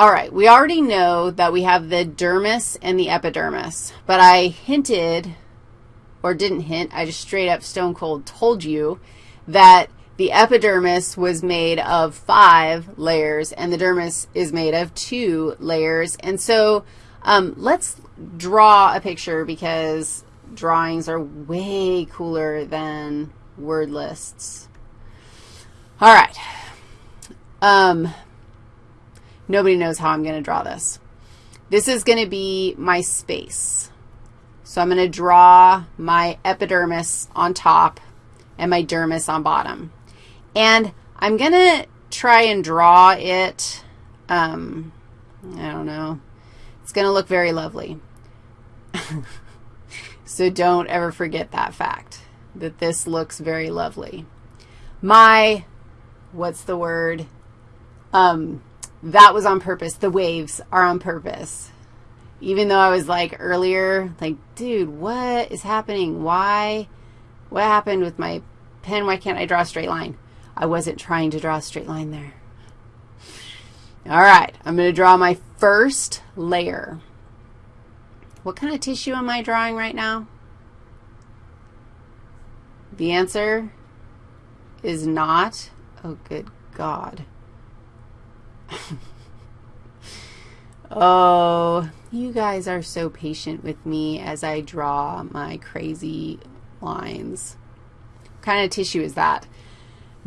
All right, we already know that we have the dermis and the epidermis, but I hinted, or didn't hint, I just straight up stone cold told you that the epidermis was made of five layers, and the dermis is made of two layers. And so um, let's draw a picture because drawings are way cooler than word lists. All right. Um, nobody knows how I'm going to draw this. This is going to be my space. So I'm going to draw my epidermis on top and my dermis on bottom. And I'm going to try and draw it, um, I don't know. It's going to look very lovely. so don't ever forget that fact, that this looks very lovely. My, what's the word? Um, that was on purpose. The waves are on purpose. Even though I was like earlier, like, dude, what is happening? Why? What happened with my pen? Why can't I draw a straight line? I wasn't trying to draw a straight line there. All right, I'm going to draw my first layer. What kind of tissue am I drawing right now? The answer is not, oh, good God. Oh, you guys are so patient with me as I draw my crazy lines. What kind of tissue is that?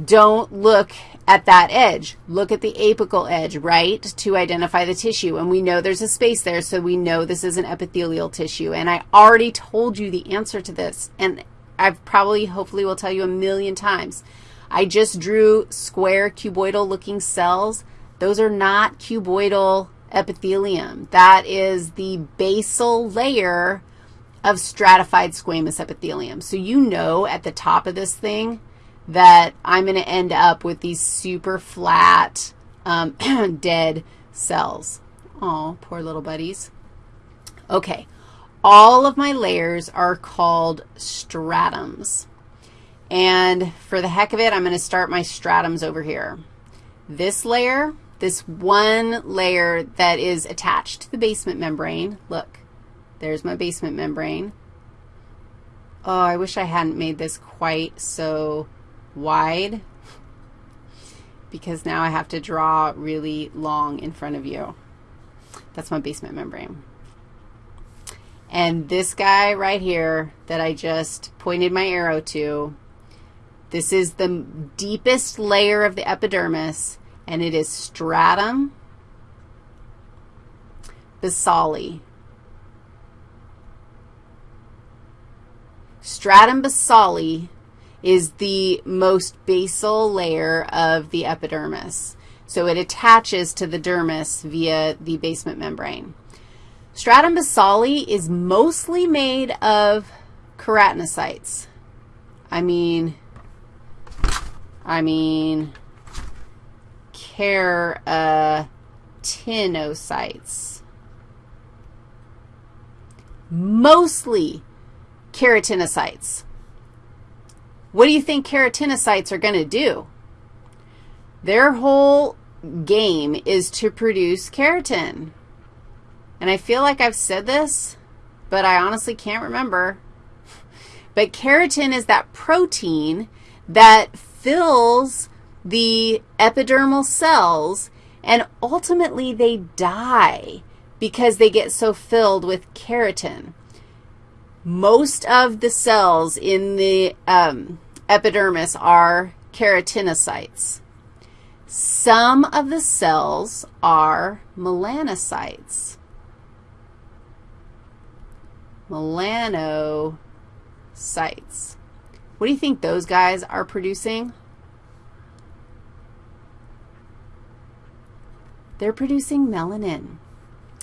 Don't look at that edge. Look at the apical edge, right, to identify the tissue. And we know there's a space there, so we know this is an epithelial tissue. And I already told you the answer to this, and I've probably, hopefully, will tell you a million times. I just drew square cuboidal-looking cells. Those are not cuboidal epithelium. That is the basal layer of stratified squamous epithelium. So you know at the top of this thing, that I'm going to end up with these super flat, um, dead cells. Oh, poor little buddies. Okay, all of my layers are called stratums. And for the heck of it, I'm going to start my stratums over here. This layer, this one layer that is attached to the basement membrane, look, there's my basement membrane. Oh, I wish I hadn't made this quite so wide because now I have to draw really long in front of you. That's my basement membrane. And this guy right here that I just pointed my arrow to, this is the deepest layer of the epidermis, and it is stratum basale. Stratum basale is the most basal layer of the epidermis. So it attaches to the dermis via the basement membrane. Stratum basale is mostly made of keratinocytes. I mean, I mean, keratinocytes. Uh, Mostly keratinocytes. What do you think keratinocytes are going to do? Their whole game is to produce keratin. And I feel like I've said this, but I honestly can't remember. But keratin is that protein that fills the epidermal cells, and ultimately they die because they get so filled with keratin. Most of the cells in the um, epidermis are keratinocytes. Some of the cells are melanocytes. Melanocytes. What do you think those guys are producing? They're producing melanin.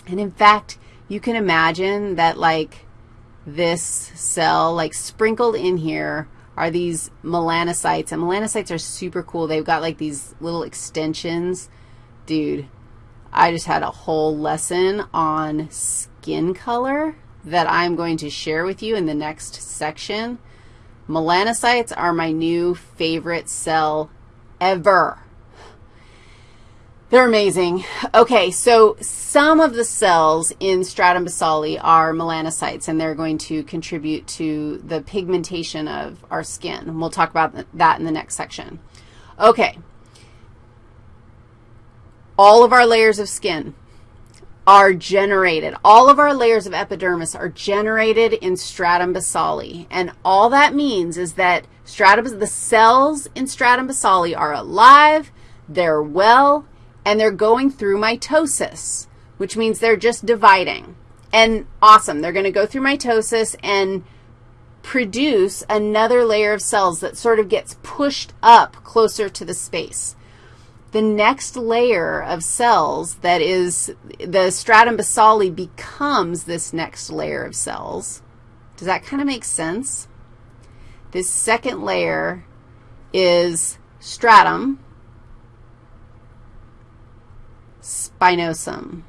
And in fact, you can imagine that like this cell, like sprinkled in here, are these melanocytes. And melanocytes are super cool. They've got like these little extensions. Dude, I just had a whole lesson on skin color that I'm going to share with you in the next section. Melanocytes are my new favorite cell ever. They're amazing. Okay, so some of the cells in stratum basale are melanocytes, and they're going to contribute to the pigmentation of our skin. And we'll talk about that in the next section. Okay. All of our layers of skin are generated. All of our layers of epidermis are generated in stratum basale. And all that means is that stratum, the cells in stratum basale are alive, they're well, and they're going through mitosis, which means they're just dividing. And awesome, they're going to go through mitosis and produce another layer of cells that sort of gets pushed up closer to the space. The next layer of cells that is the stratum basale becomes this next layer of cells. Does that kind of make sense? This second layer is stratum, spinosum.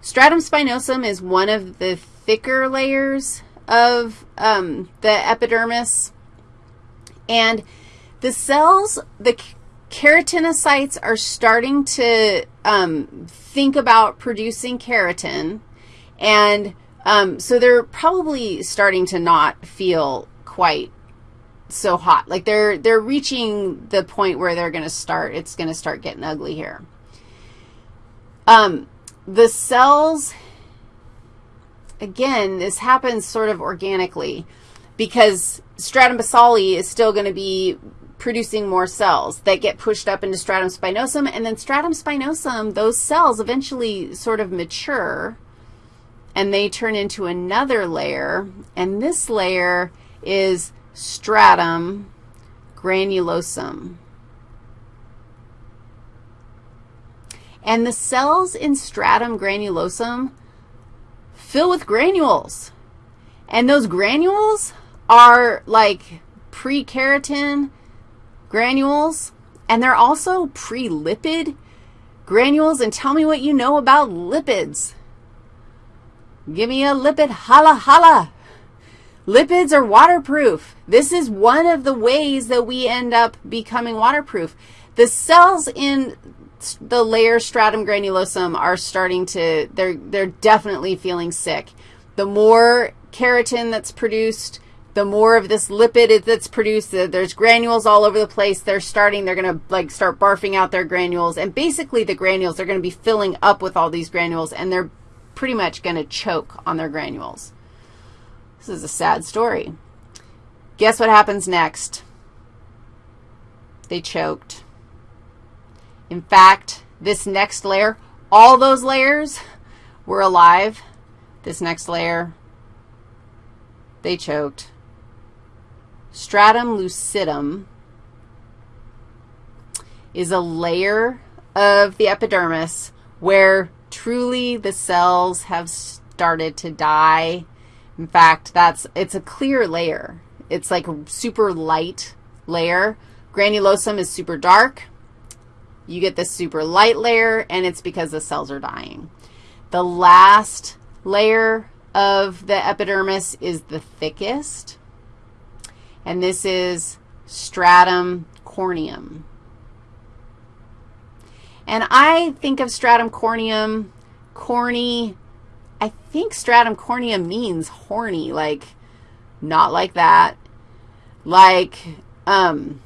Stratum spinosum is one of the thicker layers of um, the epidermis, and the cells, the keratinocytes are starting to um, think about producing keratin, and um, so they're probably starting to not feel quite so hot. Like they're, they're reaching the point where they're going to start, it's going to start getting ugly here. Um, the cells, again, this happens sort of organically because stratum basale is still going to be producing more cells that get pushed up into stratum spinosum, and then stratum spinosum, those cells eventually sort of mature, and they turn into another layer, and this layer is stratum granulosum. And the cells in stratum granulosum fill with granules. And those granules are like pre-keratin granules, and they're also pre-lipid granules. And tell me what you know about lipids. Give me a lipid holla holla. Lipids are waterproof. This is one of the ways that we end up becoming waterproof. The cells in the layer stratum granulosum are starting to, they're, they're definitely feeling sick. The more keratin that's produced, the more of this lipid that's produced, there's granules all over the place. They're starting, they're going to like start barfing out their granules. And basically the granules, they're going to be filling up with all these granules, and they're pretty much going to choke on their granules. This is a sad story. Guess what happens next? They choked. In fact, this next layer, all those layers were alive. This next layer, they choked. Stratum lucidum is a layer of the epidermis where truly the cells have started to die in fact, that's, it's a clear layer. It's like a super light layer. Granulosum is super dark. You get this super light layer, and it's because the cells are dying. The last layer of the epidermis is the thickest, and this is stratum corneum. And I think of stratum corneum, corny, I think stratum corneum means horny, like not like that. Like, um,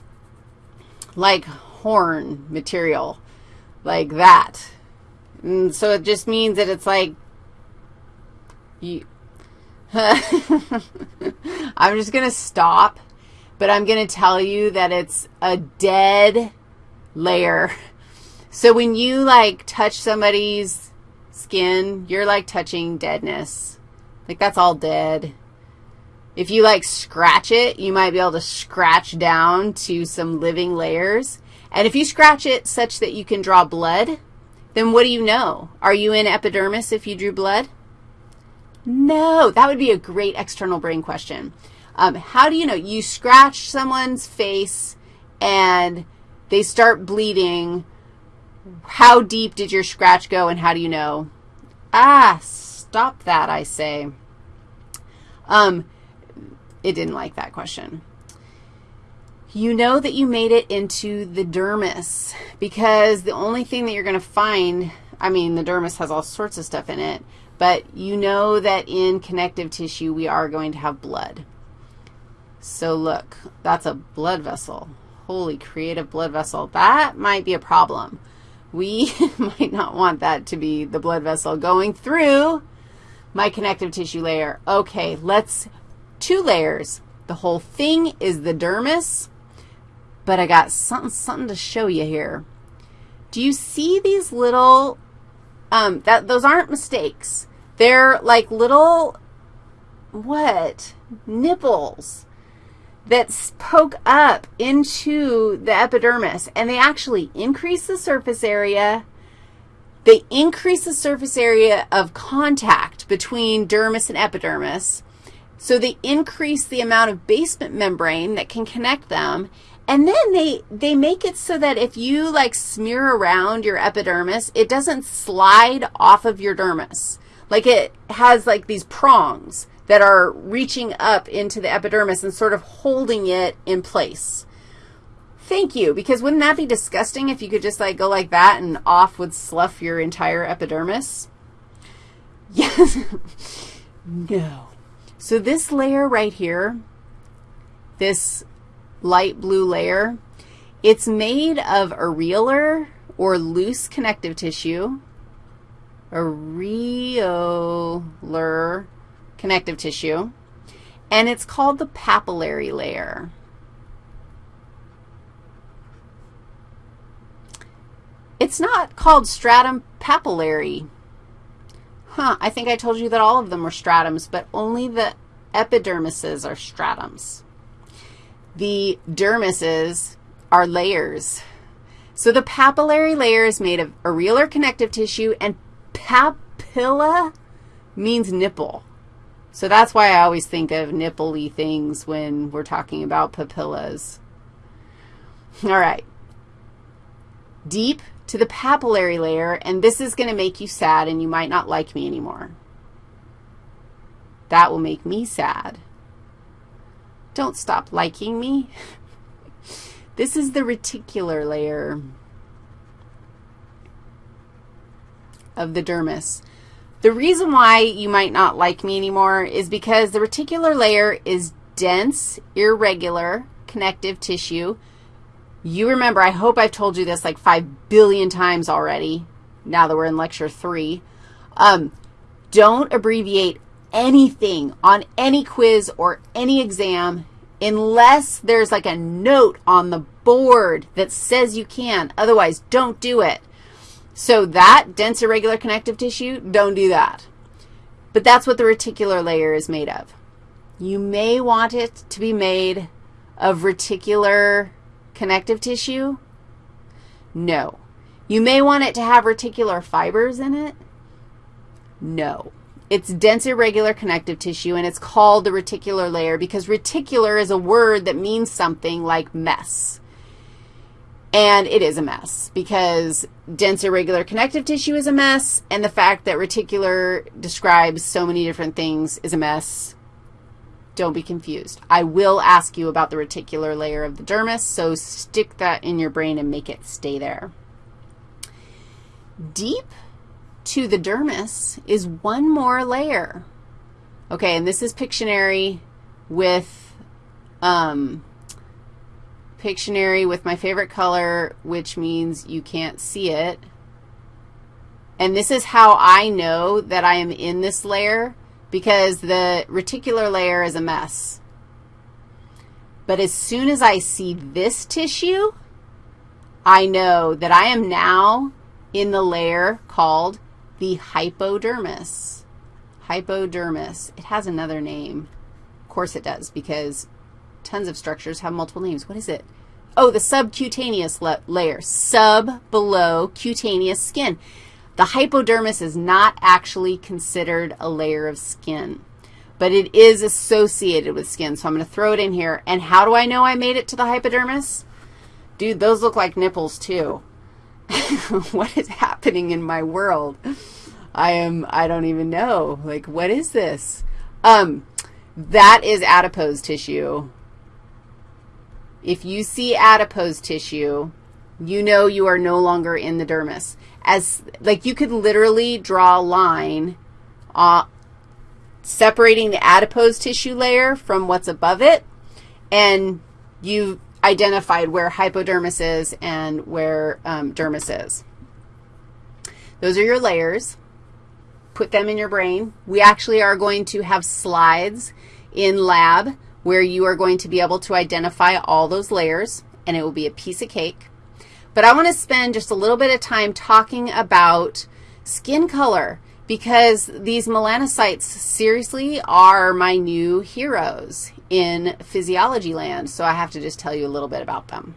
like horn material, like that. And so it just means that it's like, you, I'm just going to stop, but I'm going to tell you that it's a dead layer. So when you, like, touch somebody's skin, you're like touching deadness. Like that's all dead. If you like scratch it, you might be able to scratch down to some living layers. And if you scratch it such that you can draw blood, then what do you know? Are you in epidermis if you drew blood? No, that would be a great external brain question. Um, how do you know? You scratch someone's face and they start bleeding how deep did your scratch go and how do you know? Ah, stop that, I say. Um, it didn't like that question. you know that you made it into the dermis because the only thing that you're going to find, I mean, the dermis has all sorts of stuff in it, but you know that in connective tissue we are going to have blood. So look, that's a blood vessel. Holy creative blood vessel. That might be a problem. We might not want that to be the blood vessel going through my connective tissue layer. Okay, let's, two layers. The whole thing is the dermis but I got something, something to show you here. Do you see these little, um, that, those aren't mistakes. They're like little, what, nipples that poke up into the epidermis, and they actually increase the surface area. They increase the surface area of contact between dermis and epidermis, so they increase the amount of basement membrane that can connect them, and then they, they make it so that if you, like, smear around your epidermis, it doesn't slide off of your dermis. Like, it has, like, these prongs that are reaching up into the epidermis and sort of holding it in place. Thank you, because wouldn't that be disgusting if you could just, like, go like that and off would slough your entire epidermis? Yes. no. So this layer right here, this light blue layer. It's made of areolar or loose connective tissue, areolar connective tissue, and it's called the papillary layer. It's not called stratum papillary. Huh, I think I told you that all of them were stratums, but only the epidermises are stratums. The dermises are layers. So the papillary layer is made of areolar connective tissue, and papilla means nipple. So that's why I always think of nipple-y things when we're talking about papillas. All right. Deep to the papillary layer, and this is going to make you sad, and you might not like me anymore. That will make me sad. Don't stop liking me. this is the reticular layer of the dermis. The reason why you might not like me anymore is because the reticular layer is dense, irregular connective tissue. You remember, I hope I've told you this like 5 billion times already, now that we're in lecture 3. Um, don't abbreviate anything on any quiz or any exam unless there's like a note on the board that says you can. Otherwise, don't do it. So that dense irregular connective tissue, don't do that. But that's what the reticular layer is made of. You may want it to be made of reticular connective tissue. No. You may want it to have reticular fibers in it. No. It's dense irregular connective tissue, and it's called the reticular layer because reticular is a word that means something like mess. And it is a mess because dense irregular connective tissue is a mess, and the fact that reticular describes so many different things is a mess. Don't be confused. I will ask you about the reticular layer of the dermis, so stick that in your brain and make it stay there. Deep to the dermis is one more layer. Okay, and this is Pictionary with, um, Pictionary with my favorite color, which means you can't see it. And this is how I know that I am in this layer because the reticular layer is a mess. But as soon as I see this tissue, I know that I am now in the layer called the hypodermis. Hypodermis. It has another name. Of course it does because tons of structures have multiple names. What is it? Oh, the subcutaneous layer. Sub, below, cutaneous skin. The hypodermis is not actually considered a layer of skin, but it is associated with skin. So I'm going to throw it in here. And how do I know I made it to the hypodermis? Dude, those look like nipples too. what is happening in my world? I am, I don't even know. Like, what is this? Um, that is adipose tissue. If you see adipose tissue, you know you are no longer in the dermis. As, like, you could literally draw a line uh, separating the adipose tissue layer from what's above it, and you've identified where hypodermis is and where um, dermis is. Those are your layers. Put them in your brain. We actually are going to have slides in lab where you are going to be able to identify all those layers, and it will be a piece of cake. But I want to spend just a little bit of time talking about skin color because these melanocytes seriously are my new heroes in physiology land, so I have to just tell you a little bit about them.